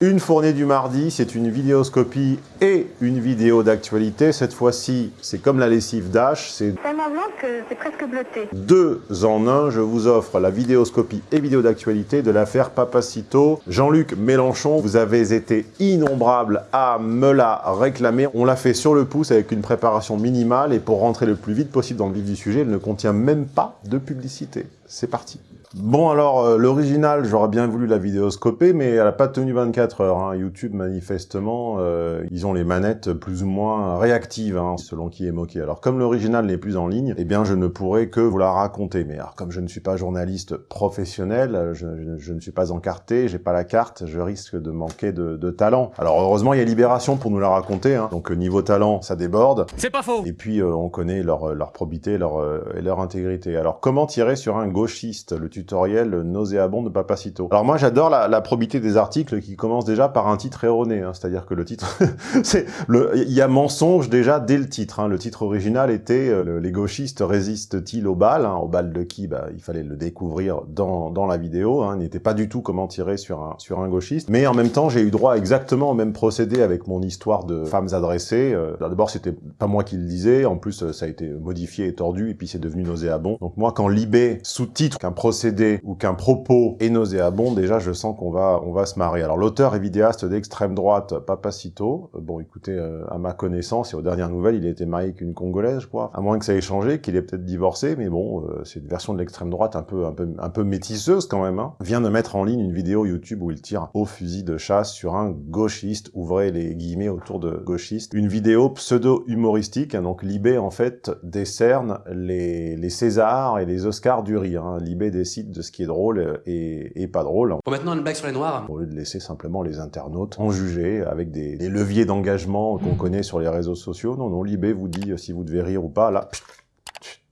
Une fournée du mardi, c'est une vidéoscopie et une vidéo d'actualité. Cette fois-ci, c'est comme la lessive Dash, c'est tellement blanc que c'est presque bleuté. deux en un. Je vous offre la vidéoscopie et vidéo d'actualité de l'affaire Papacito. Jean-Luc Mélenchon, vous avez été innombrable à me la réclamer. On l'a fait sur le pouce avec une préparation minimale et pour rentrer le plus vite possible dans le vif du sujet, elle ne contient même pas de publicité. C'est parti. Bon alors, euh, l'original, j'aurais bien voulu la vidéoscoper, mais elle n'a pas tenu 24 heures. hein. YouTube, manifestement, euh, ils ont les manettes plus ou moins réactives, hein, selon qui est moqué. Alors, comme l'original n'est plus en ligne, eh bien, je ne pourrai que vous la raconter. Mais alors, comme je ne suis pas journaliste professionnel, je, je- je ne suis pas encarté, j'ai pas la carte, je risque de manquer de, de talent. Alors, heureusement, il y a Libération pour nous la raconter. hein. Donc, euh, niveau talent, ça déborde. C'est pas faux Et puis, euh, on connaît leur, leur probité leur, euh, et leur intégrité. Alors, comment tirer sur un gauchiste Le tutoriel nauséabond de Papacito. Alors, moi, j'adore la, probité des articles qui commencent déjà par un titre erroné. hein. C'est-à-dire que le titre... c'est Il y a mensonge déjà dès le titre. hein. Le titre original était euh, le- Les gauchistes résistent-ils aux balles hein. Aux balles de qui? Bah, Il fallait le découvrir dans, dans la vidéo. Hein. Il n'était pas du tout comment tirer sur un, sur un gauchiste. Mais en même temps, j'ai eu droit exactement au même procédé avec mon histoire de femmes adressées. Euh, D'abord, c'était pas moi qui le disais. En plus, euh, ça a été modifié et tordu. Et puis, c'est devenu nauséabond. Donc moi, quand Libé sous-titre qu'un procédé ou qu'un propos est nauséabond, déjà, je sens qu'on va, on va se marrer. Alors, l'auteur et vidéaste d'extrême droite, Papacito, euh, bon, écoutez, euh, à ma connaissance et aux dernières nouvelles, il a été marié avec une Congolaise, je crois. À moins que ça ait changé, qu'il ait peut-être divorcé, mais bon, euh, c'est une version de l'extrême droite un peu, un peu, un peu métisseuse quand même. Hein. Vient de mettre en ligne une vidéo YouTube où il tire au fusil de chasse sur un gauchiste, ouvrez les guillemets autour de gauchiste. Une vidéo pseudo-humoristique, hein, donc Libé en fait décerne les, les Césars et les Oscars du rire. Hein. Libé décide de ce qui est drôle et, et pas drôle. Bon, maintenant, une blague sur les noirs. Au lieu de laisser simplement les internautes en juger avec des, des leviers d'engagement qu'on connaît sur les réseaux sociaux. Non, non, Libé vous dit euh, si vous devez rire ou pas. Là, pfft,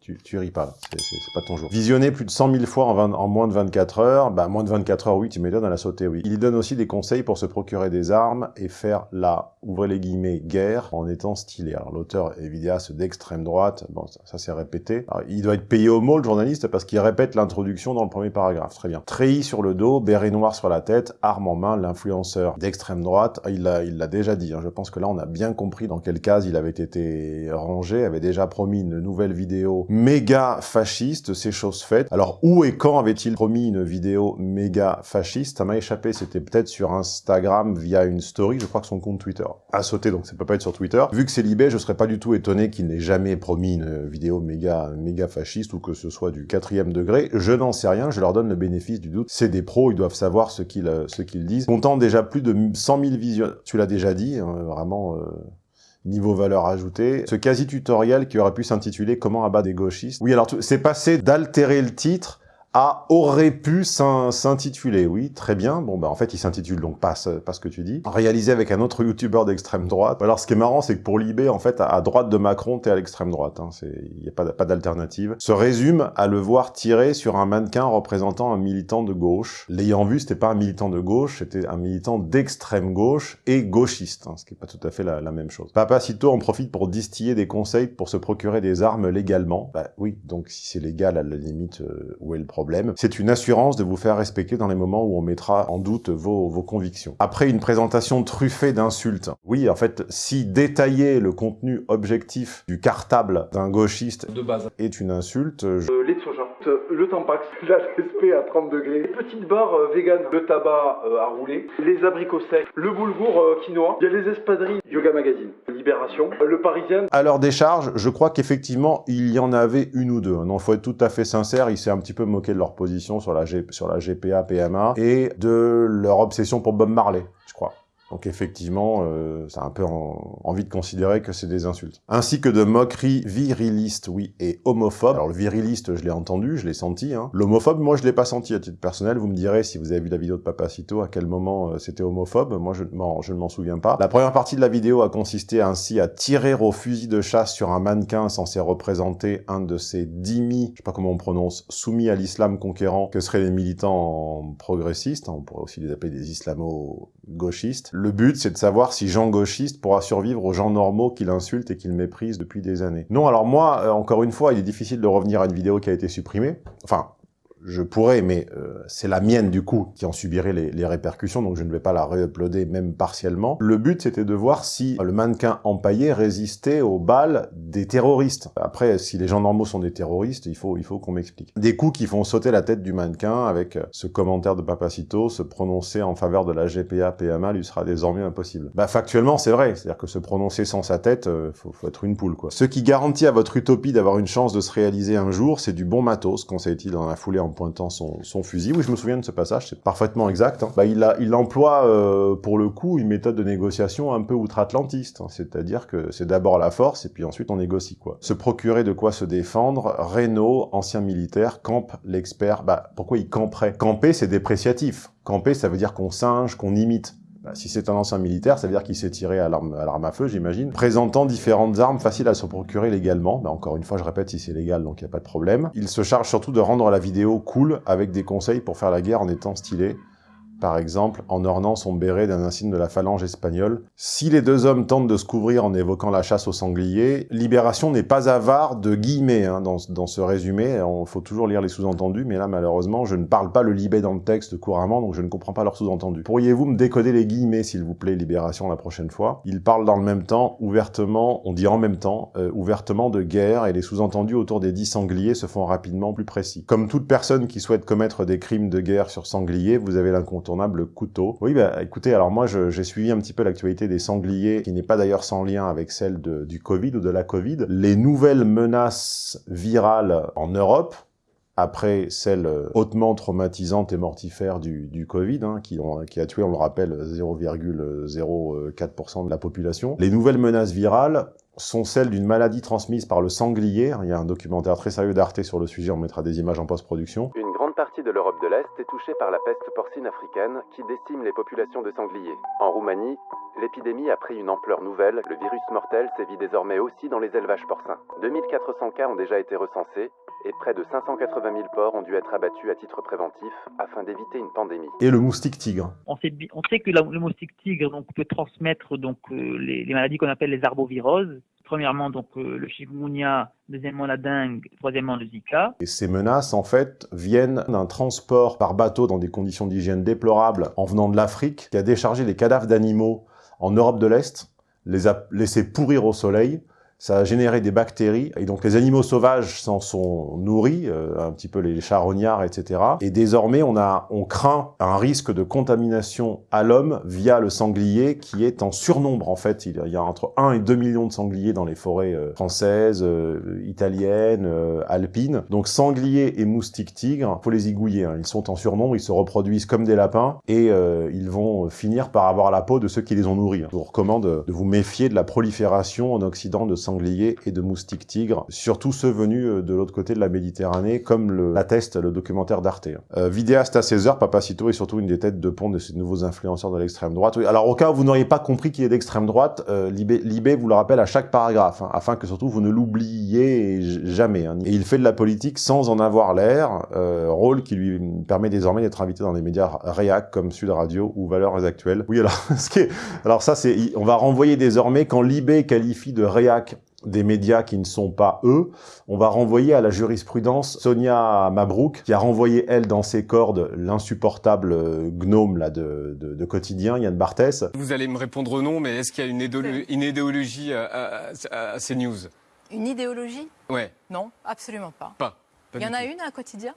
tu, tu ris pas. C'est- c'est c'est pas ton jour. Visionner plus de 100 000 fois en, 20 en moins de 24 heures, bah moins de 24 heures, oui, tu m'étonnes, elle a sauté, oui. Il donne aussi des conseils pour se procurer des armes et faire la, ouvrez les guillemets, guerre en étant stylé. Alors l'auteur est vidéaste d'extrême droite, bon, ça, ça s'est répété. Il doit être payé au mot, le journaliste, parce qu'il répète l'introduction dans le premier paragraphe. Très bien. Treillis sur le dos, béret noir sur la tête, arme en main, l'influenceur d'extrême droite, il l'a il l'a déjà dit. hein. Je pense que là, on a bien compris dans quelle case il avait été rangé, avait déjà promis une nouvelle vidéo méga fasciste, c'est chose faite. Alors, où et quand avait-il promis une vidéo méga fasciste? Ça m'a échappé, c'était peut-être sur Instagram via une story, je crois que son compte Twitter a sauté, donc ça peut pas être sur Twitter. Vu que c'est Libé, je serais pas du tout étonné qu'il n'ait jamais promis une vidéo méga, méga fasciste ou que ce soit du quatrième degré. Je n'en sais rien, je leur donne le bénéfice du doute. C'est des pros, ils doivent savoir ce qu'ils ce qu'ils disent. Comptant déjà plus de 100 000 visions, tu l'as déjà dit, hein, vraiment... euh, Niveau valeur ajoutée, ce quasi-tutoriel qui aurait pu s'intituler « Comment abattre des gauchistes ». Oui, alors c'est passé d'altérer le titre à aurait pu s'in- s'intituler. Oui, très bien. Bon, bah en fait, il s'intitule donc pas ce, pas ce que tu dis. Réalisé avec un autre youtubeur d'extrême droite. Alors, ce qui est marrant, c'est que pour Libé, en fait, à, droite de Macron, t'es à l'extrême droite. Hein. Il n'y a pas, d'alternative. Se résume à le voir tirer sur un mannequin représentant un militant de gauche. L'ayant vu, c'était pas un militant de gauche, c'était un militant d'extrême gauche et gauchiste, hein, ce qui est pas tout à fait la, la même chose. Papacito en profite pour distiller des conseils pour se procurer des armes légalement. Bah oui, donc si c'est légal, à la limite, euh, où est le problème? C'est une assurance de vous faire respecter dans les moments où on mettra en doute vos, vos convictions. Après une présentation truffée d'insultes, oui, en fait, si détailler le contenu objectif du cartable d'un gauchiste de base. est une insulte, je- Le Tampax, la TSP à 30 degrés, les petites barres euh, vegan, le tabac euh, à rouler, les abricots secs, le boulgour euh, quinoa, il y a les espadrilles, Yoga Magazine, Libération, le Parisien, À leur décharge, je crois qu'effectivement, il y en avait une ou deux. Non, faut être tout à fait sincère, il s'est un petit peu moqué de leur position sur la, GPA, PMA, et de leur obsession pour Bob Marley. Donc effectivement, euh, ça a un peu en- envie de considérer que c'est des insultes. Ainsi que de moqueries virilistes, oui, et homophobes. Alors le viriliste, je l'ai entendu, je l'ai senti. Hein. L'homophobe, moi, je l'ai pas senti à titre personnel. Vous me direz, si vous avez vu la vidéo de Papacito, à quel moment euh, c'était homophobe. Moi, je, ne m'en souviens pas. La première partie de la vidéo a consisté ainsi à tirer au fusil de chasse sur un mannequin censé représenter un de ces dimi, je sais pas comment on prononce, soumis à l'islam conquérant, que seraient les militants progressistes. On pourrait aussi les appeler des islamo-gauchistes. Le but, c'est de savoir si Jean gauchiste pourra survivre aux gens normaux qu'il insulte et qu'il méprise depuis des années. Non, alors moi, euh, encore une fois, il est difficile de revenir à une vidéo qui a été supprimée. Enfin, je pourrais, mais euh, c'est la mienne du coup qui en subirait les, les répercussions, donc je ne vais pas la réuploader même partiellement. Le but c'était de voir si le mannequin empaillé résistait aux balles des terroristes. Après, si les gens normaux sont des terroristes, il faut, il faut qu'on m'explique. Des coups qui font sauter la tête du mannequin avec ce commentaire de Papacito, se prononcer en faveur de la GPA PMA lui sera désormais impossible. Bah factuellement c'est vrai, c'est-à-dire que se prononcer sans sa tête, euh, faut, faut être une poule quoi. Ce qui garantit à votre utopie d'avoir une chance de se réaliser un jour, c'est du bon matos, conseille-t-il dans la foulée en pointant son, fusil. Oui, je me souviens de ce passage, c'est parfaitement exact. Hein. Bah, il, a, emploie, euh, pour le coup, une méthode de négociation un peu outre-atlantiste. Hein. C'est-à-dire que c'est d'abord la force, et puis ensuite on négocie, quoi. Se procurer de quoi se défendre, Renault, ancien militaire, campe l'expert. Bah, pourquoi il camperait? Camper, c'est dépréciatif. Camper, ça veut dire qu'on singe, qu'on imite. Bah, si c'est un ancien militaire, ça veut dire qu'il s'est tiré à l'arme à, feu, j'imagine, présentant différentes armes faciles à se procurer légalement. Bah, encore une fois, je répète, si c'est légal, donc il n'y a pas de problème. Il se charge surtout de rendre la vidéo cool avec des conseils pour faire la guerre en étant stylé par exemple, en ornant son béret d'un insigne de la phalange espagnole. Si les deux hommes tentent de se couvrir en évoquant la chasse aux sangliers, Libération n'est pas avare de guillemets hein, dans, dans, ce résumé. Il faut toujours lire les sous-entendus, mais là, malheureusement, je ne parle pas le libé dans le texte couramment, donc je ne comprends pas leurs sous-entendus. Pourriez-vous me décoder les guillemets, s'il vous plaît, Libération, la prochaine fois? Il parle dans le même temps, ouvertement, on dit en même temps, euh, ouvertement de guerre, et les sous-entendus autour des dix sangliers se font rapidement plus précis. Comme toute personne qui souhaite commettre des crimes de guerre sur sangliers, vous avez l'incontournable couteau. Oui, bah écoutez, alors moi j'ai suivi un petit peu l'actualité des sangliers, qui n'est pas d'ailleurs sans lien avec celle du Covid ou de la Covid. Les nouvelles menaces virales en Europe, après celle hautement traumatisante et mortifère du, du Covid, hein, qui, ont, qui, a tué, on le rappelle, 0,04% de la population. Les nouvelles menaces virales sont celles d'une maladie transmise par le sanglier. Il y a un documentaire très sérieux d'Arte sur le sujet, on mettra des images en post-production. Une grande partie de l'Europe de l'Est est touchée par la peste porcine africaine qui décime les populations de sangliers. En Roumanie, l'épidémie a pris une ampleur nouvelle. Le virus mortel sévit désormais aussi dans les élevages porcins. 2400 cas ont déjà été recensés et près de 580 000 porcs ont dû être abattus à titre préventif afin d'éviter une pandémie. Et le moustique tigre? On sait, on sait que la, le moustique tigre donc, peut transmettre donc, euh, les, les, maladies qu'on appelle les arboviroses. Premièrement, euh, le chikungunya, deuxièmement la dengue, troisièmement le zika. Et ces menaces, en fait, viennent d'un transport par bateau dans des conditions d'hygiène déplorables en venant de l'Afrique, qui a déchargé les cadavres d'animaux en Europe de l'Est, les a laissés pourrir au soleil, ça a généré des bactéries, et donc les animaux sauvages s'en sont nourris, euh, un petit peu les charognards, etc. Et désormais, on, a, on craint un risque de contamination à l'homme via le sanglier, qui est en surnombre, en fait. Il y a entre 1 et 2 millions de sangliers dans les forêts euh, françaises, euh, italiennes, euh, alpines. Donc sangliers et moustiques tigres, faut les igouiller. Hein. Ils sont en surnombre, ils se reproduisent comme des lapins, et ils vont finir par avoir la peau de ceux qui les ont nourris. Hein. Je vous recommande de vous méfier de la prolifération en Occident de sangliers et de moustiques tigres, surtout ceux venus euh, de l'autre côté de la Méditerranée, comme l'atteste le, documentaire d'Arte. Euh, vidéaste à 16h, Papacito est surtout une des têtes de pont de ces nouveaux influenceurs de l'extrême droite. Alors au cas où vous n'auriez pas compris qu'il est d'extrême droite, euh, Libé, vous le rappelle à chaque paragraphe, hein, afin que surtout vous ne l'oubliez jamais. Hein. Et il fait de la politique sans en avoir l'air, euh, rôle qui lui permet désormais d'être invité dans des médias réac comme Sud Radio ou Valeurs Actuelles. Oui, alors, ce qui alors ça, c'est, on va renvoyer désormais quand Libé qualifie de réac des médias qui ne sont pas eux, on va renvoyer à la jurisprudence Sonia Mabrouk, qui a renvoyé, elle, dans ses cordes, l'insupportable gnome là, de, de, de, quotidien, Yann Barthès. Vous allez me répondre non, mais est-ce qu'il y a une, idéolo une idéologie à, à, à, ces news? Une idéologie? Ouais. Non, absolument pas. Pas. pas Il y en a une à quotidien?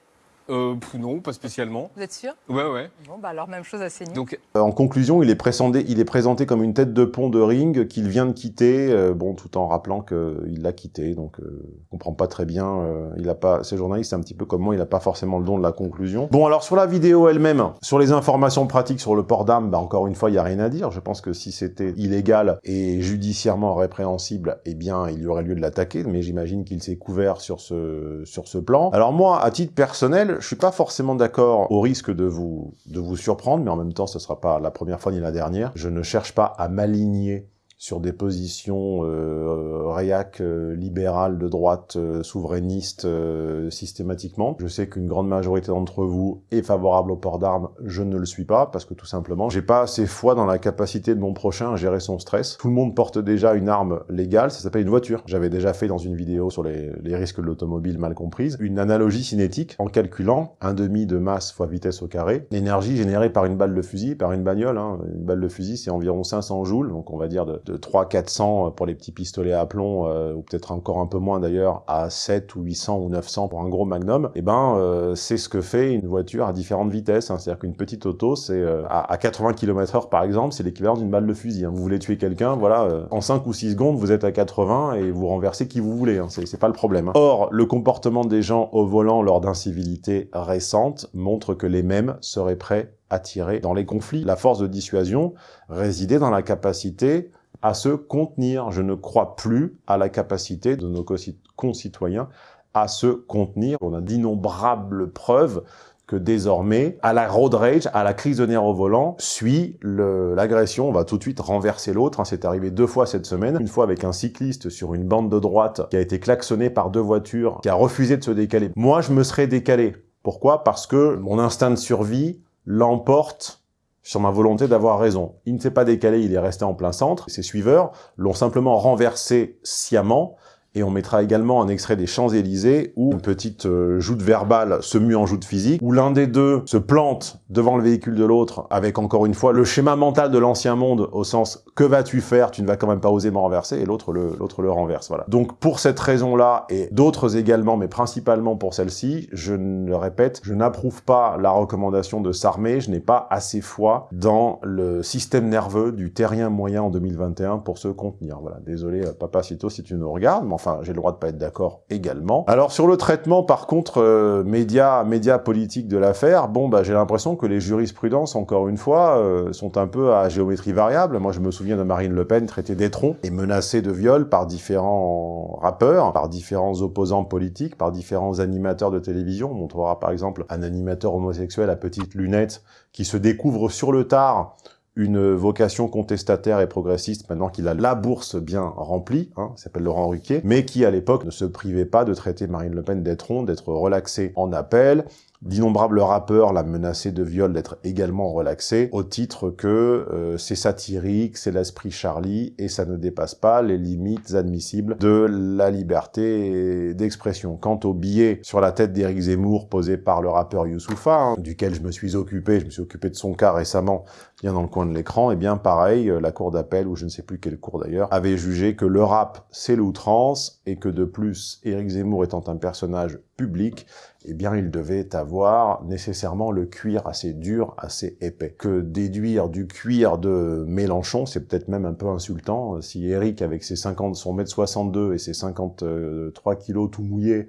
Euh, non, pas spécialement. Vous êtes sûr? Ouais, ouais. Bon, bah alors même chose à CNews. Donc, euh, en conclusion, il est, présenté, il est présenté comme une tête de pont de ring qu'il vient de quitter, euh, bon, tout en rappelant qu'il l'a quitté, donc euh, on comprend pas très bien. Euh, il a pas, ces journalistes, c'est un petit peu comme moi, il a pas forcément le don de la conclusion. Bon, alors sur la vidéo elle-même, sur les informations pratiques sur le port d'armes, bah, encore une fois, il y a rien à dire. Je pense que si c'était illégal et judiciairement répréhensible, eh bien, il y aurait lieu de l'attaquer, mais j'imagine qu'il s'est couvert sur ce, sur ce plan. Alors moi, à titre personnel, je suis pas forcément d'accord au risque de vous, de vous surprendre, mais en même temps, ce sera pas la première fois ni la dernière. Je ne cherche pas à m'aligner sur des positions euh, réac euh, libérales de droite euh, souverainiste euh, systématiquement. Je sais qu'une grande majorité d'entre vous est favorable au port d'armes, je ne le suis pas parce que tout simplement, j'ai pas assez foi dans la capacité de mon prochain à gérer son stress. Tout le monde porte déjà une arme légale, ça s'appelle une voiture. J'avais déjà fait dans une vidéo sur les, les risques de l'automobile mal comprise une analogie cinétique en calculant un demi de masse fois vitesse au carré, l'énergie générée par une balle de fusil, par une bagnole. Hein. Une balle de fusil, c'est environ 500 joules, donc on va dire de, de 300-400 pour les petits pistolets à plomb, euh, ou peut-être encore un peu moins d'ailleurs, à 7 ou 800 ou 900 pour un gros magnum. Et eh ben, euh, c'est ce que fait une voiture à différentes vitesses. Hein. C'est-à-dire qu'une petite auto, c'est euh, à, à, 80 km/h par exemple, c'est l'équivalent d'une balle de fusil. Hein. Vous voulez tuer quelqu'un, voilà, euh, en 5 ou 6 secondes, vous êtes à 80 et vous renversez qui vous voulez. Hein. C'est pas le problème. Hein. Or, le comportement des gens au volant lors d'incivilités récentes montre que les mêmes seraient prêts à tirer dans les conflits. La force de dissuasion résidait dans la capacité à se contenir. Je ne crois plus à la capacité de nos concitoyens à se contenir. On a d'innombrables preuves que désormais, à la road rage, à la crise de nerfs au volant, suit l'agression. On va tout de suite renverser l'autre. Hein. C'est arrivé deux fois cette semaine. Une fois avec un cycliste sur une bande de droite qui a été klaxonné par deux voitures, qui a refusé de se décaler. Moi, je me serais décalé. Pourquoi? Parce que mon instinct de survie l'emporte sur ma volonté d'avoir raison. Il ne s'est pas décalé, il est resté en plein centre. Ses suiveurs l'ont simplement renversé sciemment et on mettra également un extrait des Champs-Élysées où une petite euh, joute verbale se mue en joute physique, où l'un des deux se plante devant le véhicule de l'autre avec encore une fois le schéma mental de l'ancien monde au sens « que vas-tu faire? Tu ne vas quand même pas oser me renverser » et l'autre le, le renverse. Voilà. Donc pour cette raison-là et d'autres également, mais principalement pour celle-ci, je le répète, je n'approuve pas la recommandation de s'armer, je n'ai pas assez foi dans le système nerveux du terrien moyen en 2021 pour se contenir. Voilà, désolé euh, Papa Cito si tu nous regardes, enfin j'ai le droit de pas être d'accord également. Alors sur le traitement par contre euh, média média politique de l'affaire, bon bah j'ai l'impression que les jurisprudences encore une fois euh, sont un peu à géométrie variable. Moi je me souviens de Marine Le Pen traitée d'étron et menacée de viol par différents rappeurs, par différents opposants politiques, par différents animateurs de télévision. On montrera par exemple un animateur homosexuel à petites lunettes qui se découvre sur le tard une vocation contestataire et progressiste maintenant qu'il a la bourse bien remplie, hein, s'appelle Laurent Ruquier, mais qui à l'époque ne se privait pas de traiter Marine Le Pen d'être d'être relaxé en appel, D'innombrables rappeurs l'a menacé de viol d'être également relaxé, au titre que euh, c'est satirique, c'est l'esprit Charlie, et ça ne dépasse pas les limites admissibles de la liberté d'expression. Quant au billet sur la tête d'Éric Zemmour posé par le rappeur Youssoufa, hein, duquel je me suis occupé, je me suis occupé de son cas récemment, bien dans le coin de l'écran, et eh bien pareil, euh, la cour d'appel, ou je ne sais plus quelle cour d'ailleurs, avait jugé que le rap, c'est l'outrance, et que de plus, Éric Zemmour étant un personnage public, eh bien il devait avoir nécessairement le cuir assez dur, assez épais. Que déduire du cuir de Mélenchon, c'est peut-être même un peu insultant. Si Eric, avec ses 50, son mètre 62 et ses 53 kilos tout mouillés,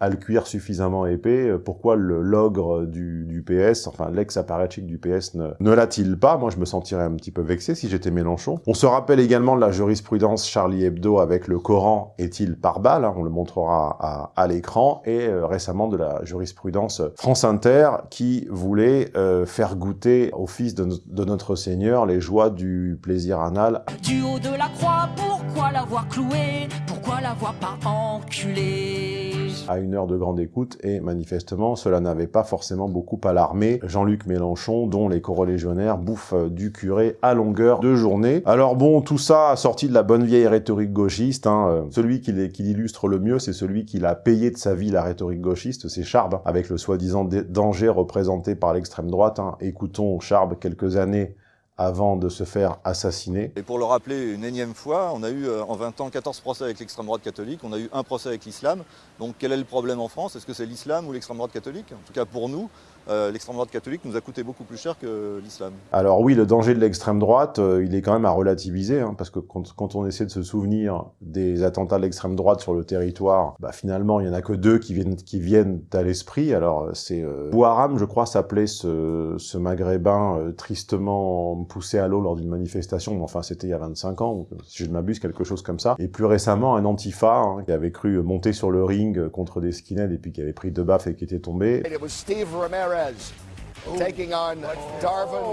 à le cuir suffisamment épais, euh, pourquoi le logre du, du PS, enfin l'ex-apparatchik du PS ne, ne l'a-t-il pas? Moi, je me sentirais un petit peu vexé si j'étais Mélenchon. On se rappelle également de la jurisprudence Charlie Hebdo avec le Coran est-il par balle hein, On le montrera à, à l'écran. Et euh, récemment de la jurisprudence France Inter qui voulait euh, faire goûter au fils de, de, notre Seigneur les joies du plaisir anal. Du haut de la croix, pourquoi l'avoir cloué Pourquoi l'avoir pas enculé à une heure de grande écoute, et manifestement, cela n'avait pas forcément beaucoup alarmé Jean-Luc Mélenchon, dont les corolégionnaires bouffent du curé à longueur de journée. Alors bon, tout ça sorti de la bonne vieille rhétorique gauchiste. Hein. Celui qui l'illustre le mieux, c'est celui qui l'a payé de sa vie la rhétorique gauchiste, c'est Charb, avec le soi-disant danger représenté par l'extrême droite. Hein. Écoutons Charb quelques années avant de se faire assassiner. Et pour le rappeler une énième fois, on a eu euh, en 20 ans 14 procès avec l'extrême droite catholique, on a eu un procès avec l'islam. Donc quel est le problème en France? Est-ce que c'est l'islam ou l'extrême droite catholique? En tout cas pour nous, euh, l'extrême droite catholique nous a coûté beaucoup plus cher que l'islam. Alors oui, le danger de l'extrême droite, euh, il est quand même à relativiser, hein, parce que quand, quand, on essaie de se souvenir des attentats de l'extrême droite sur le territoire, bah, finalement, il y en a que deux qui viennent, qui viennent à l'esprit. Alors c'est euh, Bouharam, je crois, s'appelait ce, ce maghrébin euh, tristement poussé à l'eau lors d'une manifestation, mais enfin c'était il y a 25 ans, si je ne m'abuse, quelque chose comme ça. Et plus récemment, un antifa hein, qui avait cru monter sur le ring contre des skinheads et puis qui avait pris deux baffes et qui était tombé. It was Steve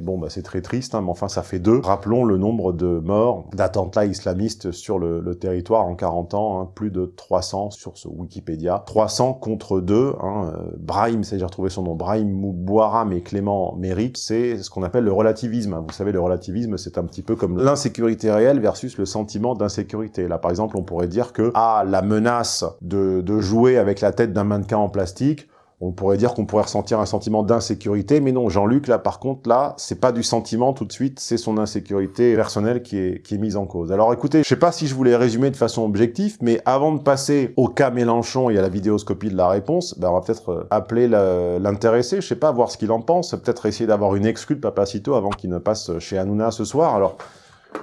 Bon, bah c'est très triste, hein, mais enfin ça fait deux. Rappelons le nombre de morts d'attentats islamistes sur le, territoire en 40 ans, hein, plus de 300 sur ce Wikipédia. 300 contre 2, hein, euh, Brahim, c'est j'ai retrouvé son nom, Brahim Moubouaram et Clément Méric, c'est ce qu'on appelle le relativisme. Vous savez, le relativisme, c'est un petit peu comme l'insécurité réelle versus le sentiment d'insécurité. Là, par exemple, on pourrait dire que, ah, la menace de, de jouer avec la tête d'un mannequin en plastique, on pourrait dire qu'on pourrait ressentir un sentiment d'insécurité, mais non, Jean-Luc, là, par contre, là, c'est pas du sentiment tout de suite, c'est son insécurité personnelle qui est, qui est mise en cause. Alors écoutez, je sais pas si je voulais résumer de façon objective, mais avant de passer au cas Mélenchon et à la vidéoscopie de la réponse, ben on va peut-être euh, appeler l'intéressé, je sais pas, voir ce qu'il en pense, peut-être essayer d'avoir une exclue de Papacito avant qu'il ne passe chez Hanouna ce soir. Alors,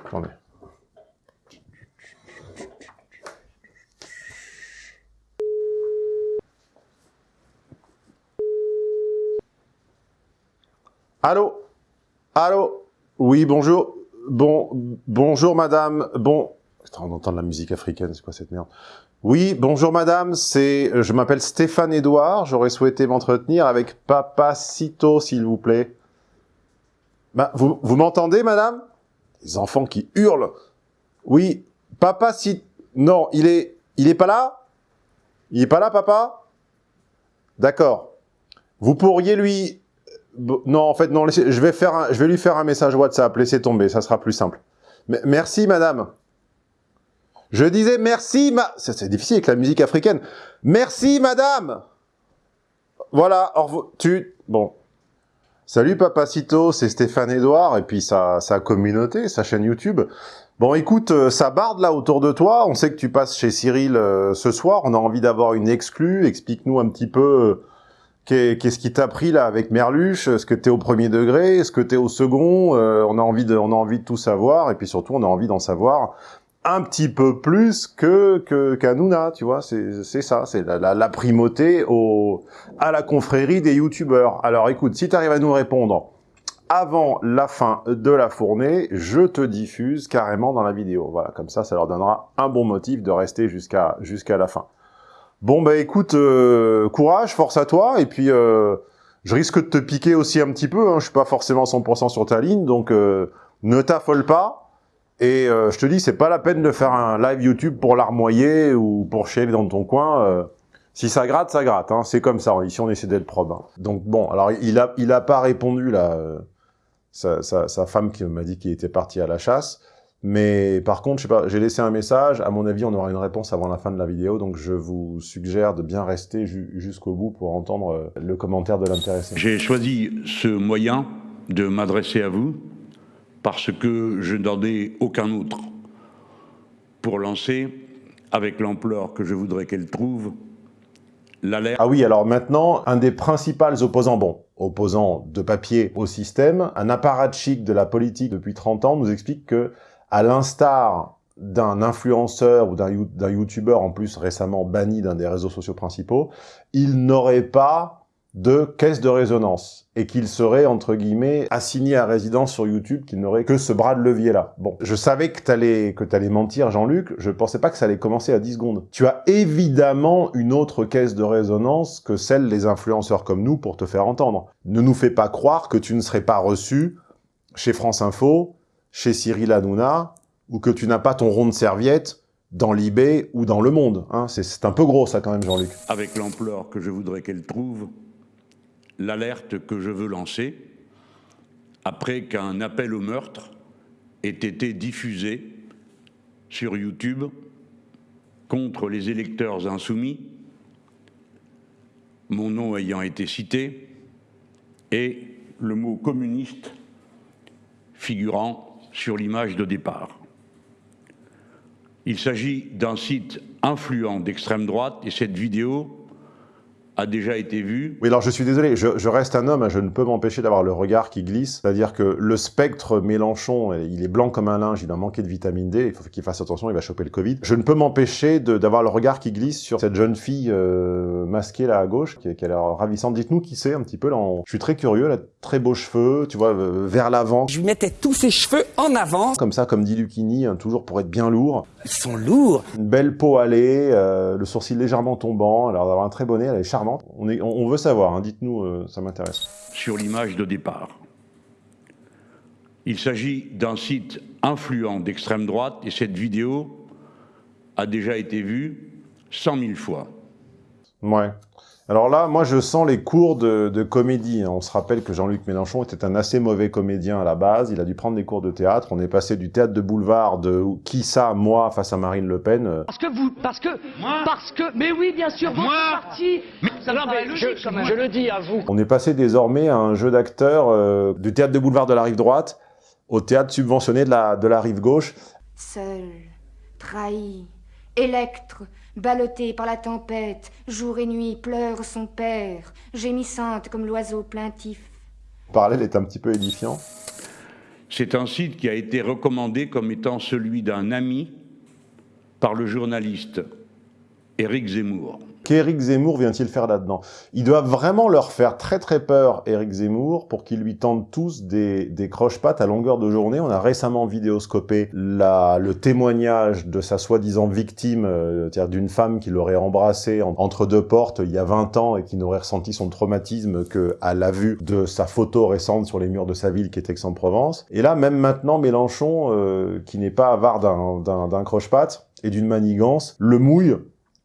attendez. Allô? Allô? Oui, bonjour. Bon, bonjour madame. Bon, on entend de la musique africaine, c'est quoi cette merde? Oui, bonjour madame, c'est, je m'appelle Stéphane Edouard, j'aurais souhaité m'entretenir avec Papacito, s'il vous plaît. Bah, vous, vous m'entendez madame? Les enfants qui hurlent. Oui, Papacito... Non, il est, il est pas là? Il est pas là, papa? D'accord. Vous pourriez lui non, en fait, non, je, vais faire un, je vais lui faire un message WhatsApp, laissez tomber, ça sera plus simple. Merci, madame. Je disais merci, ma... C'est difficile avec la musique africaine. Merci, madame Voilà, au revoir. Tu... Bon. Salut, Papacito, c'est Stéphane Edouard, et puis sa, sa communauté, sa chaîne YouTube. Bon, écoute, euh, ça barde là autour de toi. On sait que tu passes chez Cyril euh, ce soir. On a envie d'avoir une exclue. Explique-nous un petit peu... Euh, Qu'est-ce qui t'a pris là avec Merluche? Est-ce que t'es au premier degré? Est-ce que t'es au second? Euh, On a envie de, on a envie de tout savoir et puis surtout on a envie d'en savoir un petit peu plus que que tu vois? C'est ça, c'est la, la, primauté au à la confrérie des youtubeurs. Alors écoute, si t'arrives à nous répondre avant la fin de la fournée, je te diffuse carrément dans la vidéo. Voilà, comme ça, ça leur donnera un bon motif de rester jusqu'à jusqu'à la fin. Bon, bah écoute, euh, courage, force à toi, et puis euh, je risque de te piquer aussi un petit peu, hein, je suis pas forcément 100% sur ta ligne, donc euh, ne t'affole pas, et je te dis, c'est pas la peine de faire un live YouTube pour l'armoyer ou pour chialer dans ton coin, si ça gratte, ça gratte, hein, c'est comme ça, ici on essaie d'être probe. Hein. Donc bon, alors il a, il a pas répondu là, sa femme qui m'a dit qu'il était parti à la chasse, mais par contre, je sais pas, j'ai laissé un message. À mon avis, on aura une réponse avant la fin de la vidéo. Donc, je vous suggère de bien rester jusqu'au bout pour entendre euh, le commentaire de l'intéressé. J'ai choisi ce moyen de m'adresser à vous parce que je n'en ai aucun autre pour lancer, avec l'ampleur que je voudrais qu'elle trouve, l'alerte. Ah oui, alors maintenant, un des principaux opposants, bon, opposants de papier au système, un apparatchik de la politique depuis 30 ans, nous explique que à l'instar d'un influenceur ou d'un youtubeur en plus récemment banni d'un des réseaux sociaux principaux, il n'aurait pas de caisse de résonance et qu'il serait, entre guillemets, assigné à résidence sur YouTube, qu'il n'aurait que ce bras de levier-là. Bon, je savais que t'allais que t'allais mentir, Jean-Luc, je pensais pas que ça allait commencer à 10 secondes. Tu as évidemment une autre caisse de résonance que celle des influenceurs comme nous pour te faire entendre. Ne nous fais pas croire que tu ne serais pas reçu chez France Info, chez Cyril Hanouna, ou que tu n'as pas ton rond de serviette dans l'IB ou dans Le Monde. Hein. C'est un peu gros ça quand même, Jean-Luc. Avec l'ampleur que je voudrais qu'elle trouve, l'alerte que je veux lancer, après qu'un appel au meurtre ait été diffusé sur YouTube contre les électeurs insoumis, mon nom ayant été cité, et le mot communiste figurant sur l'image de départ. Il s'agit d'un site influent d'extrême droite et cette vidéo a déjà été vue. Oui, alors je suis désolé, je, reste un homme, je ne peux m'empêcher d'avoir le regard qui glisse. C'est-à-dire que le spectre Mélenchon, il est blanc comme un linge, il a manqué de vitamine D, il faut qu'il fasse attention, il va choper le Covid. Je ne peux m'empêcher d'avoir le regard qui glisse sur cette jeune fille euh, masquée là à gauche, qui, qui a l'air ravissante. Dites-nous qui c'est un petit peu là. Je suis très curieux, là, très beaux cheveux, tu vois, euh, vers l'avant. Je lui mettais tous ses cheveux en avant. Comme ça, comme dit Lucchini, hein, toujours pour être bien lourd. Ils sont lourds. Une belle peau hâlée, euh, le sourcil légèrement tombant, alors d'avoir un très bonnet, elle est charmante On, est, on, veut savoir, hein. dites-nous, euh, ça m'intéresse. Sur l'image de départ. Il s'agit d'un site influent d'extrême droite et cette vidéo a déjà été vue 100 000 fois. Ouais. Alors là, moi, je sens les cours de, comédie. On se rappelle que Jean-Luc Mélenchon était un assez mauvais comédien à la base. Il a dû prendre des cours de théâtre. On est passé du théâtre de boulevard de qui ça, moi, face à Marine Le Pen. Parce que vous, parce que, moi, parce que, mais oui, bien sûr, moi, parti. Ça non, mais logique, je, je, le dis à vous. On est passé désormais à un jeu d'acteurs euh, du théâtre de boulevard de la rive droite au théâtre subventionné de la, de la rive gauche. Seul, trahi, électre, Ballottée par la tempête, jour et nuit pleure son père, gémissante comme l'oiseau plaintif. Le parallèle est un petit peu édifiant. C'est un site qui a été recommandé comme étant celui d'un ami par le journaliste Éric Zemmour qu'Éric Zemmour vient-il faire là-dedans? Ils doivent vraiment leur faire très très peur, Éric Zemmour, pour qu'ils lui tendent tous des, des croche-pattes à longueur de journée. On a récemment vidéoscopé la, le témoignage de sa soi-disant victime, euh, c'est-à-dire d'une femme qui l'aurait embrassé entre deux portes il y a 20 ans et qui n'aurait ressenti son traumatisme qu'à la vue de sa photo récente sur les murs de sa ville qui est Aix-en-Provence. Et là, même maintenant, Mélenchon, euh, qui n'est pas avare d'un croche-patte et d'une manigance, le mouille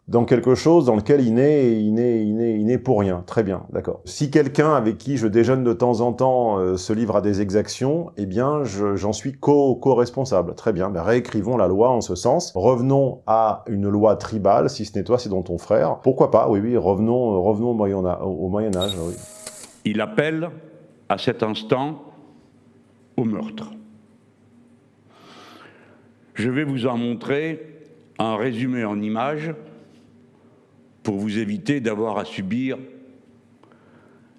dans quelque chose dans lequel il n'est il il il pour rien. Très bien, d'accord. Si quelqu'un avec qui je déjeune de temps en temps euh, se livre à des exactions, eh bien, j'en suis co-responsable. Très bien, ben, réécrivons la loi en ce sens. Revenons à une loi tribale, si ce n'est toi, c'est dans ton frère. Pourquoi pas? Oui, oui, revenons, revenons au Moyen, Âge. Il appelle à cet instant au meurtre. Je vais vous en montrer un résumé en images pour vous éviter d'avoir à subir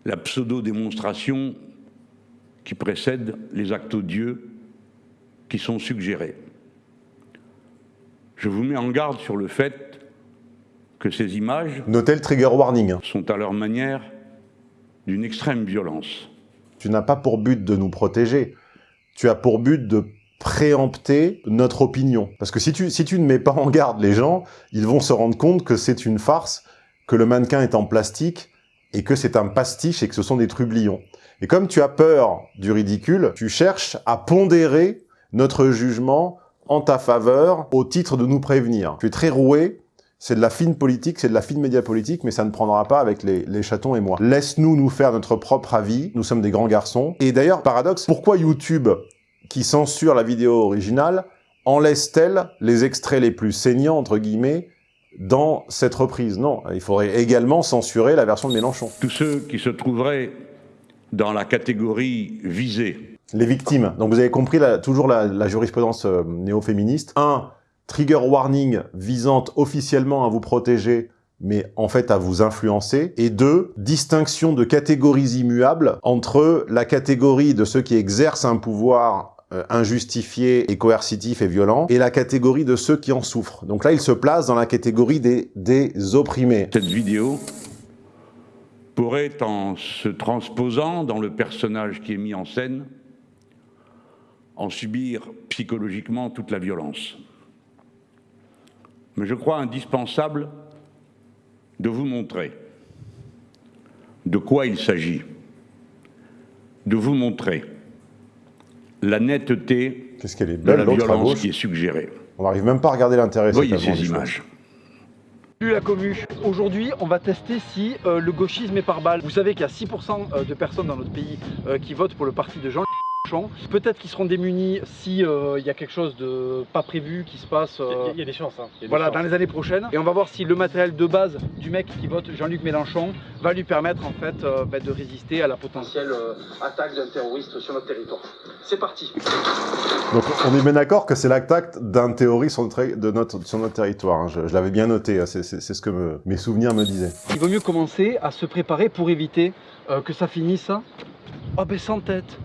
la pseudo-démonstration qui précède les actes odieux qui sont suggérés. Je vous mets en garde sur le fait que ces images trigger warning. sont à leur manière d'une extrême violence. Tu n'as pas pour but de nous protéger, tu as pour but de préempter notre opinion. Parce que si tu, si tu ne mets pas en garde les gens, ils vont se rendre compte que c'est une farce, que le mannequin est en plastique, et que c'est un pastiche et que ce sont des trublions. Et comme tu as peur du ridicule, tu cherches à pondérer notre jugement en ta faveur au titre de nous prévenir. Tu es très roué, c'est de la fine politique, c'est de la fine média politique, mais ça ne prendra pas avec les, les chatons et moi. Laisse-nous nous faire notre propre avis, nous sommes des grands garçons. Et d'ailleurs, paradoxe, pourquoi YouTube qui censure la vidéo originale en laisse-t-elle les extraits les plus saignants, entre guillemets, dans cette reprise? Non, il faudrait également censurer la version de Mélenchon. Tous ceux qui se trouveraient dans la catégorie visée. Les victimes. Donc vous avez compris toujours la, jurisprudence euh, néo-féministe. Un, trigger warning visant officiellement à vous protéger mais en fait à vous influencer. Et deux, distinction de catégories immuables entre la catégorie de ceux qui exercent un pouvoir euh, injustifié et coercitif et violent, et la catégorie de ceux qui en souffrent. Donc là, il se place dans la catégorie des, des opprimés. Cette vidéo pourrait, en se transposant dans le personnage qui est mis en scène, en subir psychologiquement toute la violence. Mais je crois indispensable de vous montrer de quoi il s'agit, de vous montrer la netteté est de la violence qui est suggérée. On n'arrive même pas à regarder l'intérêt. Voyez ces images. Salut la commu, aujourd'hui on va tester si euh, le gauchisme est par balle. Vous savez qu'il y a 6% euh, de personnes dans notre pays euh, qui votent pour le parti de Jean Peut-être qu'ils seront démunis si il y a quelque chose de pas prévu qui se passe. Il y, a des chances. Hein. voilà, dans les années prochaines. Et on va voir si le matériel de base du mec qui vote Jean-Luc Mélenchon va lui permettre en fait bah, de résister à la potentielle attaque d'un terroriste sur notre territoire. C'est parti. Donc on est bien d'accord que c'est l'attaque d'un terroriste sur notre, sur notre territoire. Hein. Je, l'avais bien noté, hein. c'est ce que mes souvenirs me disaient. Il vaut mieux commencer à se préparer pour éviter que ça finisse oh ben sans tête.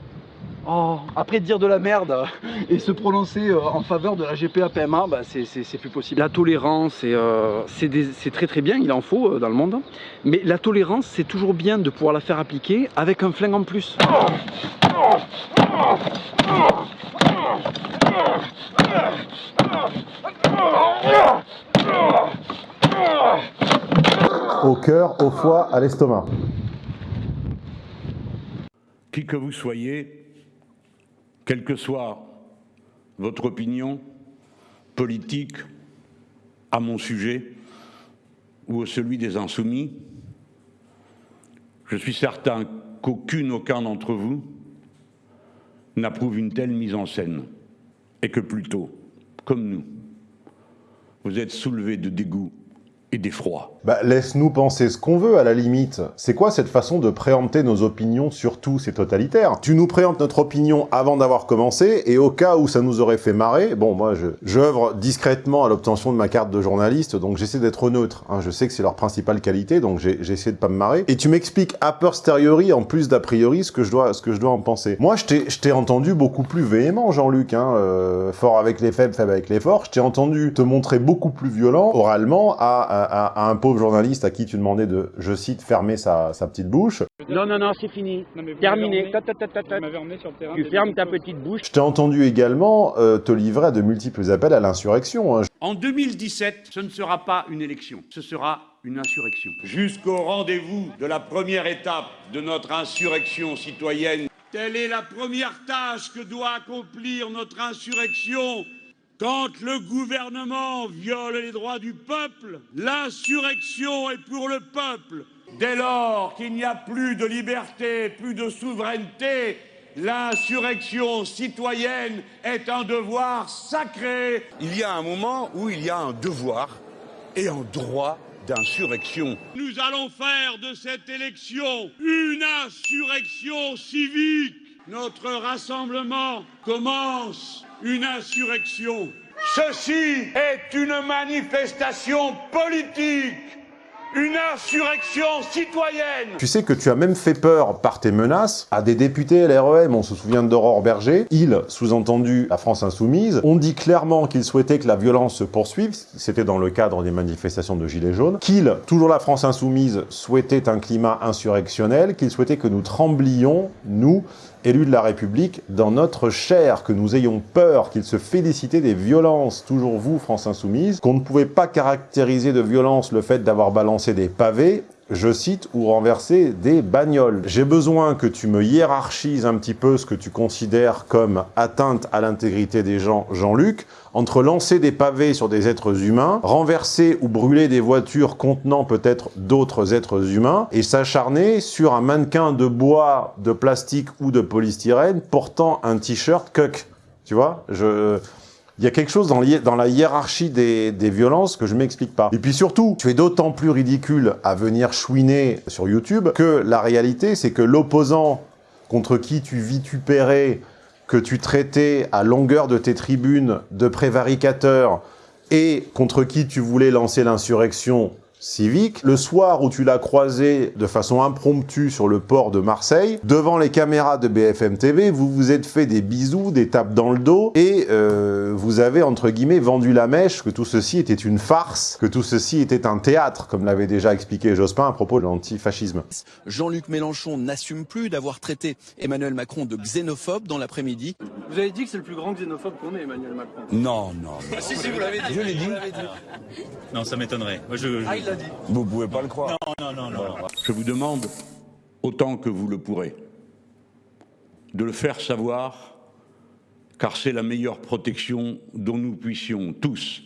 Oh, après dire de la merde et se prononcer euh, en faveur de la GPA-PMA, bah, c'est plus possible. La tolérance, euh, c'est très très bien, il en faut euh, dans le monde. Mais la tolérance, c'est toujours bien de pouvoir la faire appliquer avec un flingue en plus. au cœur, au foie, à l'estomac. Qui que vous soyez, quelle que soit votre opinion politique à mon sujet ou celui des insoumis, je suis certain qu'aucune, aucun d'entre vous n'approuve une telle mise en scène et que plutôt, comme nous, vous êtes soulevés de dégoût et d'effroi. Bah, laisse-nous penser ce qu'on veut, à la limite. C'est quoi cette façon de préempter nos opinions sur tout C'est totalitaire. Tu nous préemptes notre opinion avant d'avoir commencé, et au cas où ça nous aurait fait marrer, bon, moi, j'œuvre discrètement à l'obtention de ma carte de journaliste, donc j'essaie d'être neutre. Hein. Je sais que c'est leur principale qualité, donc j'essaie de pas me marrer. Et tu m'expliques a posteriori, en plus d'a priori, ce que je dois, ce que je dois en penser. Moi, je t'ai entendu beaucoup plus véhément, Jean-Luc, hein, euh, fort avec les faibles, faible avec les forts. Je t'ai entendu te montrer beaucoup plus violent, oralement, à à, un pauvre journaliste à qui tu demandais de, je cite, fermer sa, petite bouche. Non, non, non, c'est fini. Terminé. Tu fermes ta petite bouche. Je t'ai entendu également euh, te livrer à de multiples appels à l'insurrection. Hein. En 2017, ce ne sera pas une élection, ce sera une insurrection. Jusqu'au rendez-vous de la première étape de notre insurrection citoyenne. Telle est la première tâche que doit accomplir notre insurrection quand le gouvernement viole les droits du peuple, l'insurrection est pour le peuple. Dès lors qu'il n'y a plus de liberté, plus de souveraineté, l'insurrection citoyenne est un devoir sacré. Il y a un moment où il y a un devoir et un droit d'insurrection. Nous allons faire de cette élection une insurrection civique. Notre rassemblement commence une insurrection. Ceci est une manifestation politique, une insurrection citoyenne. Tu sais que tu as même fait peur par tes menaces à des députés LREM, on se souvient d'Aurore Berger, il, sous-entendu la France Insoumise, ont dit clairement qu'ils souhaitaient que la violence se poursuive, c'était dans le cadre des manifestations de Gilets jaunes, qu'il, toujours la France Insoumise, souhaitait un climat insurrectionnel, qu'il souhaitait que nous tremblions, nous, élus de la République, dans notre chair, que nous ayons peur, qu'ils se félicitaient des violences, toujours vous, France Insoumise, qu'on ne pouvait pas caractériser de violence le fait d'avoir balancé des pavés, je cite, ou renverser des bagnoles. J'ai besoin que tu me hiérarchises un petit peu ce que tu considères comme atteinte à l'intégrité des gens, Jean-Luc, entre lancer des pavés sur des êtres humains, renverser ou brûler des voitures contenant peut-être d'autres êtres humains, et s'acharner sur un mannequin de bois, de plastique ou de polystyrène portant un t-shirt cuck. Tu vois je... Il y a quelque chose dans, la hiérarchie des, des, violences que je m'explique pas. Et puis surtout, tu es d'autant plus ridicule à venir chouiner sur YouTube que la réalité, c'est que l'opposant contre qui tu vitupérais que tu traitais à longueur de tes tribunes de prévaricateur et contre qui tu voulais lancer l'insurrection civique. Le soir où tu l'as croisé de façon impromptue sur le port de Marseille, devant les caméras de BFM TV, vous vous êtes fait des bisous, des tapes dans le dos, et euh, vous avez, entre guillemets, vendu la mèche, que tout ceci était une farce, que tout ceci était un théâtre, comme l'avait déjà expliqué Jospin à propos de l'antifascisme. Jean-Luc Mélenchon n'assume plus d'avoir traité Emmanuel Macron de xénophobe dans l'après-midi. Vous avez dit que c'est le plus grand xénophobe qu'on ait, Emmanuel Macron Non, non. Ah, si, si, vous l'avez dit. Je l'ai dit. Non, ça m'étonnerait. Moi, je... Ah, vous pouvez pas le croire. Non, non, non, non. Je vous demande, autant que vous le pourrez, de le faire savoir, car c'est la meilleure protection dont nous puissions tous,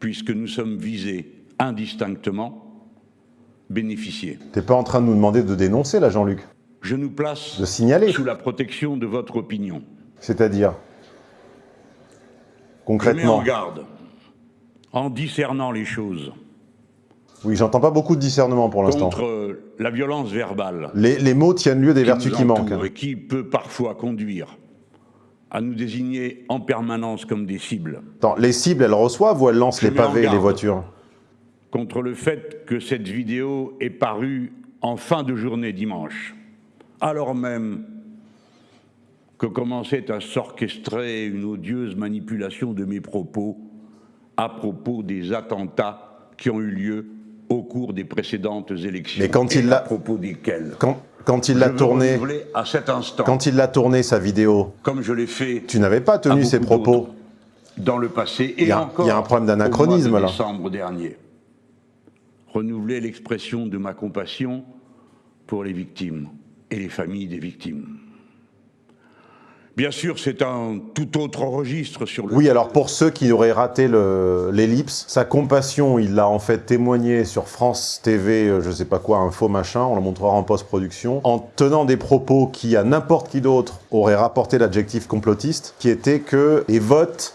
puisque nous sommes visés indistinctement, bénéficier. T'es pas en train de nous demander de dénoncer, là, Jean-Luc Je nous place de signaler. sous la protection de votre opinion. C'est-à-dire Concrètement Je mets en garde, en discernant les choses, oui, j'entends pas beaucoup de discernement pour l'instant. Contre la violence verbale. Les, mots tiennent lieu des vertus qui manquent. Et qui peut parfois conduire à nous désigner en permanence comme des cibles. Attends, les cibles, elles reçoivent ou elles lancent les pavés et les voitures? Contre le fait que cette vidéo est parue en fin de journée dimanche, alors même que commençait à s'orchestrer une odieuse manipulation de mes propos à propos des attentats qui ont eu lieu au cours des précédentes élections. Mais quand il l'a... Propos desquelles quand, quand il l'a tourné... à cet instant. Quand il l'a tourné, sa vidéo... Comme je l'ai fait... Tu n'avais pas tenu ses propos Dans le passé, et il y a, encore... Il y a un problème d'anachronisme, là. décembre dernier. renouveler l'expression de ma compassion pour les victimes et les familles des victimes. Bien sûr, c'est un tout autre registre sur le... Oui, alors pour ceux qui auraient raté l'ellipse, sa compassion, il l'a en fait témoigné sur France TV, euh, je sais pas quoi, un faux machin, on le montrera en post-production, en tenant des propos qui, à n'importe qui d'autre, auraient rapporté l'adjectif complotiste, qui était que les votes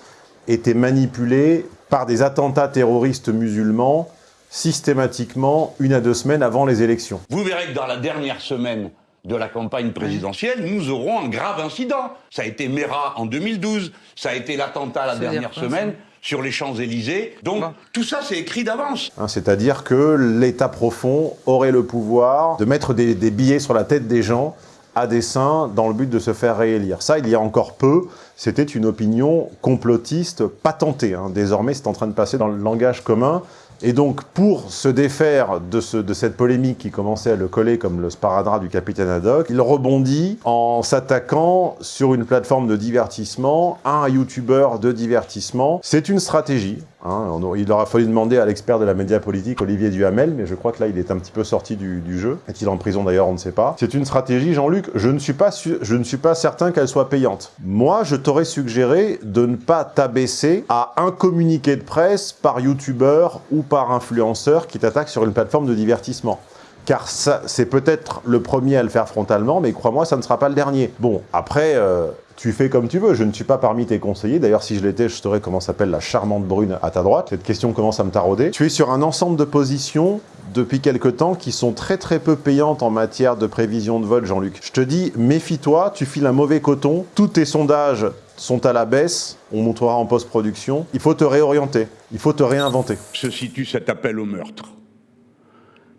étaient manipulés par des attentats terroristes musulmans systématiquement une à deux semaines avant les élections. Vous verrez que dans la dernière semaine de la campagne présidentielle, nous aurons un grave incident. Ça a été Mera en 2012, ça a été l'attentat la dernière semaine sur les Champs-Élysées. Donc tout ça, c'est écrit d'avance. Hein, C'est-à-dire que l'État profond aurait le pouvoir de mettre des, des billets sur la tête des gens à dessein dans le but de se faire réélire. Ça, il y a encore peu, c'était une opinion complotiste patentée. Hein. Désormais, c'est en train de passer dans le langage commun. Et donc, pour se défaire de, ce, de, cette polémique qui commençait à le coller comme le sparadrap du capitaine Haddock, il rebondit en s'attaquant sur une plateforme de divertissement, un youtubeur de divertissement. C'est une stratégie. Hein. Il aura fallu demander à l'expert de la média politique, Olivier Duhamel, mais je crois que là, il est un petit peu sorti du, jeu. Est-il en prison d'ailleurs On ne sait pas. C'est une stratégie, Jean-Luc, je, ne suis pas je ne suis pas certain qu'elle soit payante. Moi, je t'aurais suggéré de ne pas t'abaisser à un communiqué de presse par youtubeur ou par influenceur qui t'attaque sur une plateforme de divertissement car c'est peut-être le premier à le faire frontalement, mais crois-moi, ça ne sera pas le dernier. Bon, après, euh, tu fais comme tu veux, je ne suis pas parmi tes conseillers, d'ailleurs si je l'étais, je saurais comment s'appelle la charmante brune à ta droite, cette question commence à me tarauder. Tu es sur un ensemble de positions depuis quelque temps qui sont très très peu payantes en matière de prévision de vote, Jean-Luc. Je te dis, méfie-toi, tu files un mauvais coton, tous tes sondages sont à la baisse, on montrera en post-production, il faut te réorienter, il faut te réinventer. Se situe cet appel au meurtre.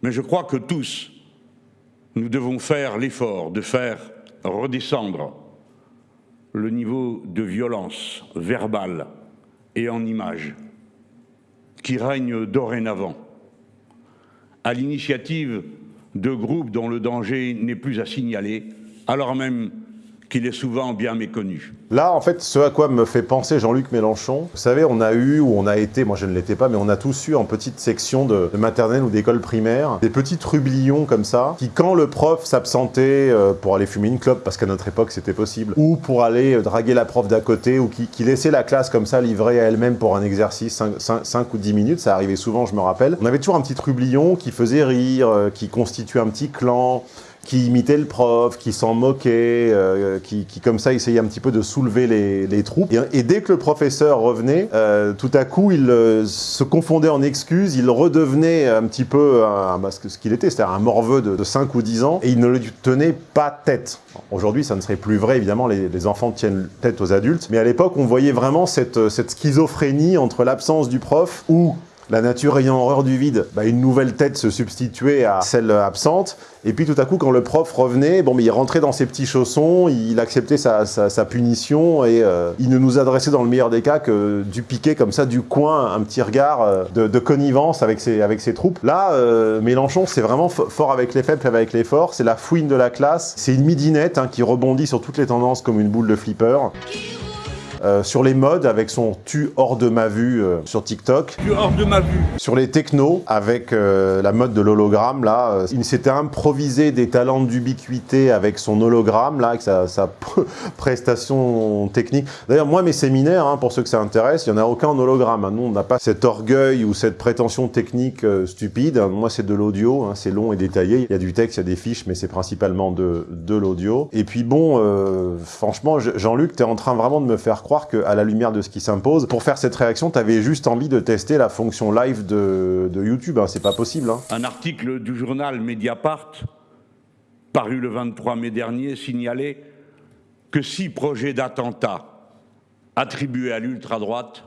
Mais je crois que tous, nous devons faire l'effort de faire redescendre le niveau de violence verbale et en images qui règne dorénavant, à l'initiative de groupes dont le danger n'est plus à signaler, alors même qu'il est souvent bien méconnu. Là, en fait, ce à quoi me fait penser Jean-Luc Mélenchon, vous savez, on a eu, ou on a été, moi je ne l'étais pas, mais on a tous eu en petite section de, maternelle ou d'école primaire, des petits trublions comme ça, qui quand le prof s'absentait euh, pour aller fumer une clope, parce qu'à notre époque c'était possible, ou pour aller euh, draguer la prof d'à côté, ou qui, qui, laissait la classe comme ça livrée à elle-même pour un exercice 5, ou 10 minutes, ça arrivait souvent, je me rappelle, on avait toujours un petit trublion qui faisait rire, euh, qui constituait un petit clan, qui imitait le prof, qui s'en moquait, euh, qui, qui, comme ça essayait un petit peu de soulever les, les troupes. Et, dès que le professeur revenait, euh, tout à coup, il euh, se confondait en excuses, il redevenait un petit peu un, bah, ce qu'il était, c'est-à-dire un morveux de, de, 5 ou 10 ans, et il ne lui tenait pas tête. Aujourd'hui, ça ne serait plus vrai, évidemment, les, les, enfants tiennent tête aux adultes, mais à l'époque, on voyait vraiment cette, cette schizophrénie entre l'absence du prof, ou la nature ayant horreur du vide, bah, une nouvelle tête se substituait à celle absente. Et puis tout à coup, quand le prof revenait, bon, mais il rentrait dans ses petits chaussons, il acceptait sa, punition et euh, il ne nous adressait dans le meilleur des cas que du piquet comme ça, du coin, un petit regard euh, de, connivence avec ses, avec ses troupes. Là, euh, Mélenchon, c'est vraiment fort avec les faibles, avec les forts. C'est la fouine de la classe. C'est une midinette hein, qui rebondit sur toutes les tendances comme une boule de flipper. Euh, sur les modes avec son tu hors de ma vue euh, sur TikTok. Tu hors de ma vue. Sur les technos avec euh, la mode de l'hologramme là, il s'était improvisé des talents d'ubiquité avec son hologramme là, avec sa, sa prestation technique. D'ailleurs moi mes séminaires, hein, pour ceux que ça intéresse, il n'y en a aucun en hologramme. Hein. Nous on n'a pas cet orgueil ou cette prétention technique stupide. Moi c'est de l'audio, hein, c'est long et détaillé. Il y a du texte, il y a des fiches, mais c'est principalement de, de l'audio. Et puis bon, franchement Jean-Luc, tu es en train vraiment de me faire croire qu'à la lumière de ce qui s'impose, pour faire cette réaction, tu avais juste envie de tester la fonction live de, YouTube. Hein. C'est pas possible. Hein. Un article du journal Mediapart, paru le 23 mai dernier, signalait que six projets d'attentats attribués à l'ultra-droite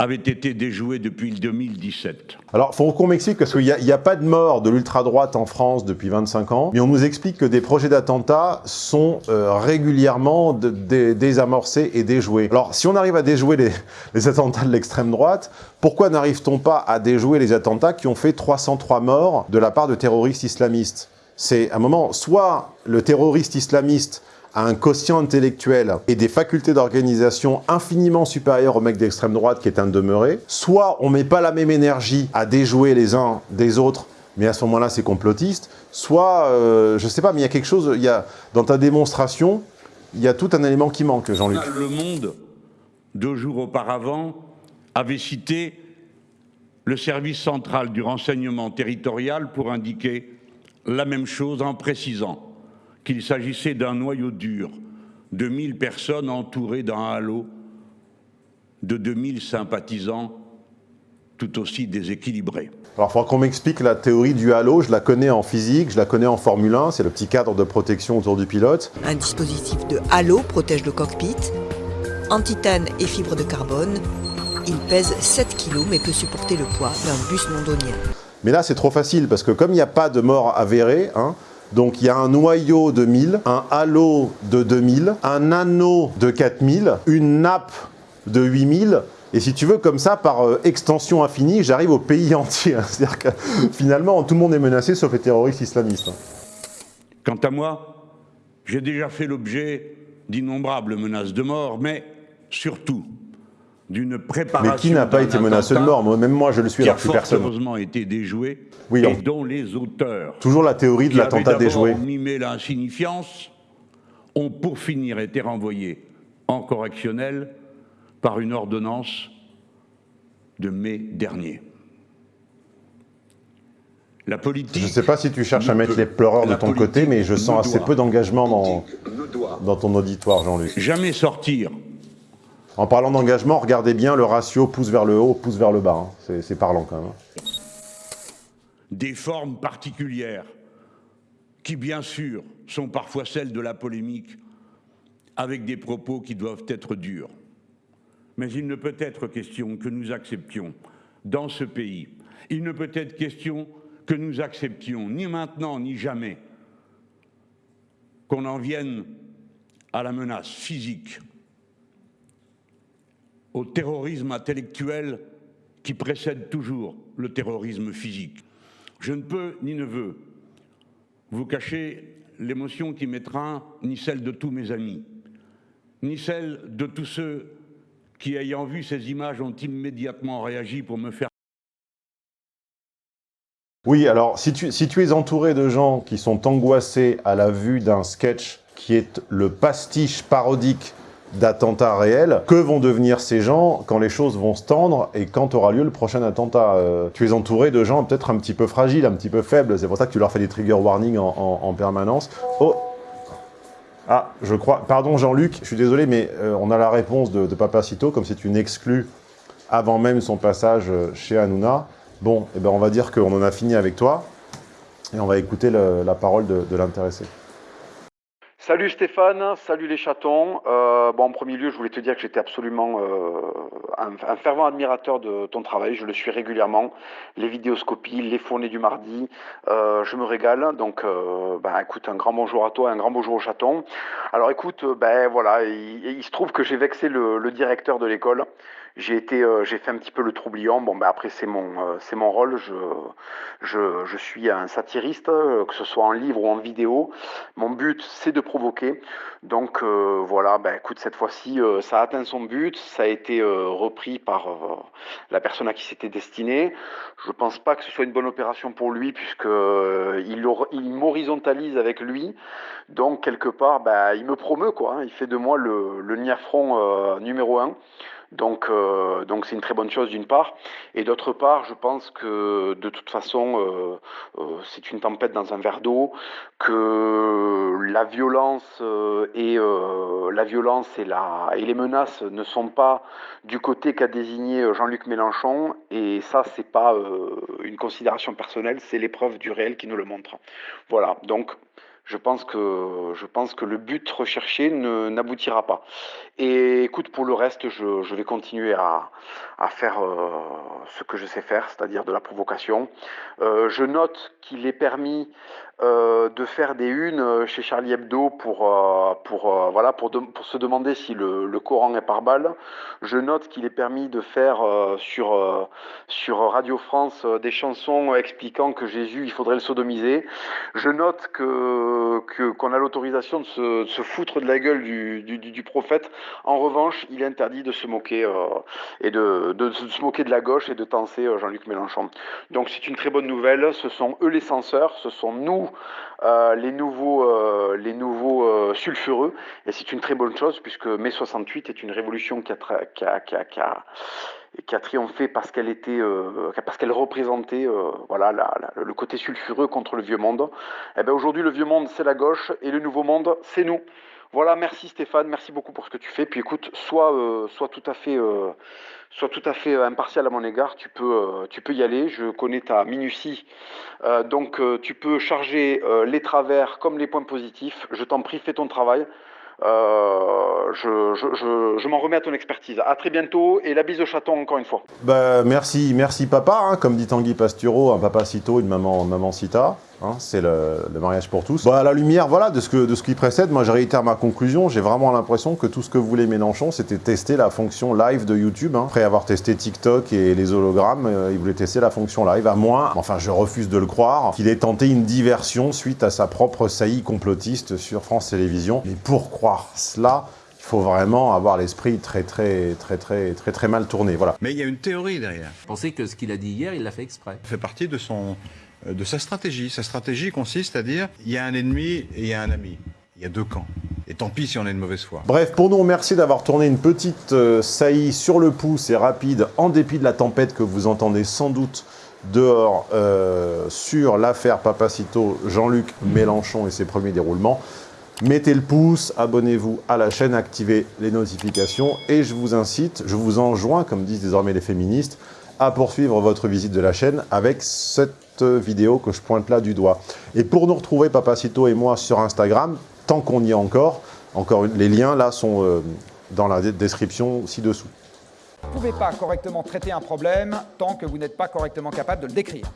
avait été déjoué depuis 2017. Alors, faut qu'on m'explique, parce qu'il n'y a, pas de mort de l'ultra-droite en France depuis 25 ans, mais on nous explique que des projets d'attentats sont euh, régulièrement désamorcés et déjoués. Alors, si on arrive à déjouer les, les attentats de l'extrême droite, pourquoi n'arrive-t-on pas à déjouer les attentats qui ont fait 303 morts de la part de terroristes islamistes? C'est un moment, soit le terroriste islamiste un quotient intellectuel et des facultés d'organisation infiniment supérieures au mec d'extrême droite qui est un demeuré, soit on met pas la même énergie à déjouer les uns des autres, mais à ce moment-là c'est complotiste, soit, euh, je sais pas, mais il y a quelque chose, y a, dans ta démonstration, il y a tout un élément qui manque, Jean-Luc. Le Monde, deux jours auparavant, avait cité le service central du renseignement territorial pour indiquer la même chose en précisant qu'il s'agissait d'un noyau dur de 1000 personnes entourées d'un halo de 2000 sympathisants tout aussi déséquilibrés. Alors, il faudra qu'on m'explique la théorie du halo. Je la connais en physique, je la connais en Formule 1. C'est le petit cadre de protection autour du pilote. Un dispositif de halo protège le cockpit. En titane et fibre de carbone, il pèse 7 kg mais peut supporter le poids d'un bus londonien. Mais là, c'est trop facile parce que comme il n'y a pas de mort avérée, hein, donc il y a un noyau de 1000, un halo de 2000, un anneau de 4000, une nappe de 8000, et si tu veux, comme ça, par euh, extension infinie, j'arrive au pays entier. C'est-à-dire que finalement, tout le monde est menacé sauf les terroristes islamistes. Quant à moi, j'ai déjà fait l'objet d'innombrables menaces de mort, mais surtout d'une préparation. Mais qui n'a pas été menacé de mort? Même moi, je le suis, alors a plus personne. heureusement été déjoué, Oui, et on- dont les auteurs, Toujours la théorie de l'attentat déjoué. mimé l'insignifiance, ont pour finir été renvoyés en correctionnel par une ordonnance de mai dernier. La politique. Je ne sais pas si tu cherches à mettre les pleureurs de ton côté, mais je sens assez doit. peu d'engagement dans, dans ton auditoire, Jean-Luc. Jamais sortir. En parlant d'engagement, regardez bien le ratio pouce vers le haut, pouce vers le bas. hein. C'est- parlant quand même. hein. des formes particulières qui, bien sûr, sont parfois celles de la polémique, avec des propos qui doivent être durs. Mais il ne peut être question que nous acceptions dans ce pays, il ne peut être question que nous acceptions, ni maintenant ni jamais, qu'on en vienne à la menace physique, au terrorisme intellectuel qui précède toujours le terrorisme physique. Je ne peux ni ne veux vous cacher l'émotion qui m'étreint, ni celle de tous mes amis, ni celle de tous ceux qui, ayant vu ces images, ont immédiatement réagi pour me faire Oui, alors si tu, es entouré de gens qui sont angoissés à la vue d'un sketch qui est le pastiche parodique d'attentats réels, que vont devenir ces gens quand les choses vont se tendre et quand aura lieu le prochain attentat? Euh, Tu es entouré de gens peut-être un petit peu fragiles, un petit peu faibles, c'est pour ça que tu leur fais des trigger warnings en, en- en permanence. Oh Ah, je crois... Pardon Jean-Luc, je suis désolé, mais euh, on a la réponse de, de Papacito, comme c'est une exclue avant même son passage euh, chez Hanouna. Bon, eh ben on va dire qu'on en a fini avec toi, et on va écouter la parole de l'intéressé. Salut Stéphane, salut les chatons. Euh, bon, en premier lieu, je voulais te dire que j'étais absolument euh, un, fervent admirateur de ton travail. Je le suis régulièrement. Les vidéoscopies, les fournées du mardi, euh, je me régale. Donc, ben, écoute, un grand bonjour à toi, un grand bonjour aux chatons. Alors, écoute, ben voilà, il, se trouve que j'ai vexé le directeur de l'école. J'ai été, euh, j'ai fait un petit peu le troublion. Bon, ben après c'est mon, euh, c'est mon rôle. Je, je, je suis un satiriste, euh, que ce soit en livre ou en vidéo. Mon but, c'est de provoquer. Donc voilà, ben écoute, cette fois-ci, ça a atteint son but. Ça a été repris par la personne à qui c'était destiné. Je pense pas que ce soit une bonne opération pour lui puisque il, il m'horizontalise avec lui. Donc quelque part, ben, il me promeut quoi. hein. Il fait de moi le, le niafron numéro un. Donc, euh, donc c'est une très bonne chose d'une part, et d'autre part, je pense que de toute façon, euh, euh, c'est une tempête dans un verre d'eau, que la violence euh, et euh, la violence et la et les menaces ne sont pas du côté qu'a désigné Jean-Luc Mélenchon, et ça, c'est pas euh, une considération personnelle, c'est l'épreuve du réel qui nous le montre. Voilà, donc. Je pense que le but recherché n'aboutira pas. Et écoute, pour le reste, je, vais continuer à, faire euh, ce que je sais faire, c'est-à-dire de la provocation. Euh, je note qu'il est permis euh, de faire des unes chez Charlie Hebdo pour se demander si le, le Coran est par balle. Je note qu'il est permis de faire euh, sur, euh, sur Radio France euh, des chansons expliquant que Jésus, il faudrait le sodomiser. Je note qu'on a l'autorisation de se, foutre de la gueule du, du, prophète. En revanche, il est interdit de se moquer et de, de se moquer de la gauche et de tenser Jean-Luc Mélenchon. Donc c'est une très bonne nouvelle. Ce sont eux les censeurs, ce sont nous euh, les nouveaux, euh, les nouveaux euh, sulfureux. Et c'est une très bonne chose puisque mai 68 est une révolution qui a, triomphé parce qu'elle représentait, voilà, le côté sulfureux contre le vieux monde. Eh ben aujourd'hui, le vieux monde, c'est la gauche et le nouveau monde, c'est nous. Voilà, merci Stéphane, merci beaucoup pour ce que tu fais. Puis écoute, sois, euh, tout à fait, euh, tout à fait euh, impartial à mon égard. Tu peux, y aller. Je connais ta minutie, donc tu peux charger les travers comme les points positifs. Je t'en prie, fais ton travail. Je m'en remets à ton expertise. À très bientôt et la bise au chaton encore une fois. Bah, merci, merci papa, hein, comme dit Tanguy Pastureau, un papa cito, une maman, maman cita. Hein, c'est le, le mariage pour tous. Bah, à la lumière, voilà, de ce, que, de ce qui précède, moi je réitère ma conclusion. J'ai vraiment l'impression que tout ce que voulait Mélenchon, c'était tester la fonction live de YouTube. hein. Après avoir testé TikTok et les hologrammes, euh, il voulait tester la fonction live, à moins, enfin je refuse de le croire, qu'il ait tenté une diversion suite à sa propre saillie complotiste sur France Télévisions. Mais pour croire cela, il faut vraiment avoir l'esprit très très très très très très mal tourné. Voilà. Mais il y a une théorie derrière. Pensais que ce qu'il a dit hier, il l'a fait exprès. Ça fait partie de, son, de sa stratégie. Sa stratégie consiste à dire il y a un ennemi et il y a un ami. Il y a deux camps. Et tant pis si on est de mauvaise foi. Bref, pour nous remercier d'avoir tourné une petite euh, saillie sur le pouce et rapide, en dépit de la tempête que vous entendez sans doute dehors euh, sur l'affaire Papacito, Jean-Luc Mélenchon et ses premiers déroulements. Mettez le pouce, abonnez-vous à la chaîne, activez les notifications et je vous incite, je vous enjoins, comme disent désormais les féministes, à poursuivre votre visite de la chaîne avec cette vidéo que je pointe là du doigt. Et pour nous retrouver, Papacito et moi, sur Instagram, tant qu'on y est encore, encore les liens là sont euh, dans la description ci-dessous. Vous ne pouvez pas correctement traiter un problème tant que vous n'êtes pas correctement capable de le décrire.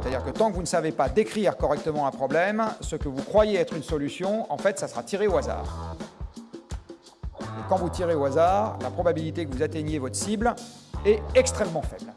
C'est-à-dire que tant que vous ne savez pas décrire correctement un problème, ce que vous croyez être une solution, en fait, ça sera tiré au hasard. Et quand vous tirez au hasard, la probabilité que vous atteigniez votre cible est extrêmement faible.